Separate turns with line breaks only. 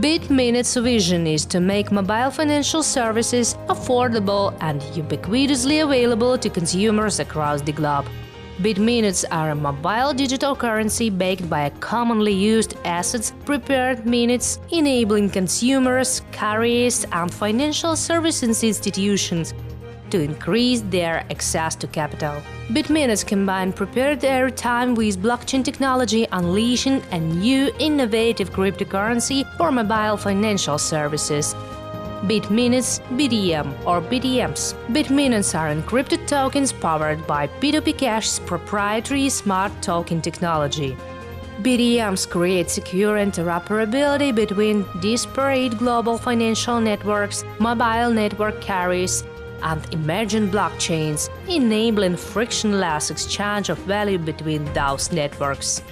BitMinutes' vision is to make mobile financial services affordable and ubiquitously available to consumers across the globe. BitMinutes are a mobile digital currency backed by commonly used assets, prepared minutes, enabling consumers, carriers, and financial services institutions to increase their access to capital. BitMinutes combine prepared airtime with blockchain technology, unleashing a new innovative cryptocurrency for mobile financial services. BitMinutes, BDM or BDMs. BitMinutes are encrypted tokens powered by P2P Cash's proprietary smart token technology. BDMs create secure interoperability between disparate global financial networks, mobile network carriers, and emerging blockchains, enabling frictionless exchange of value between those networks.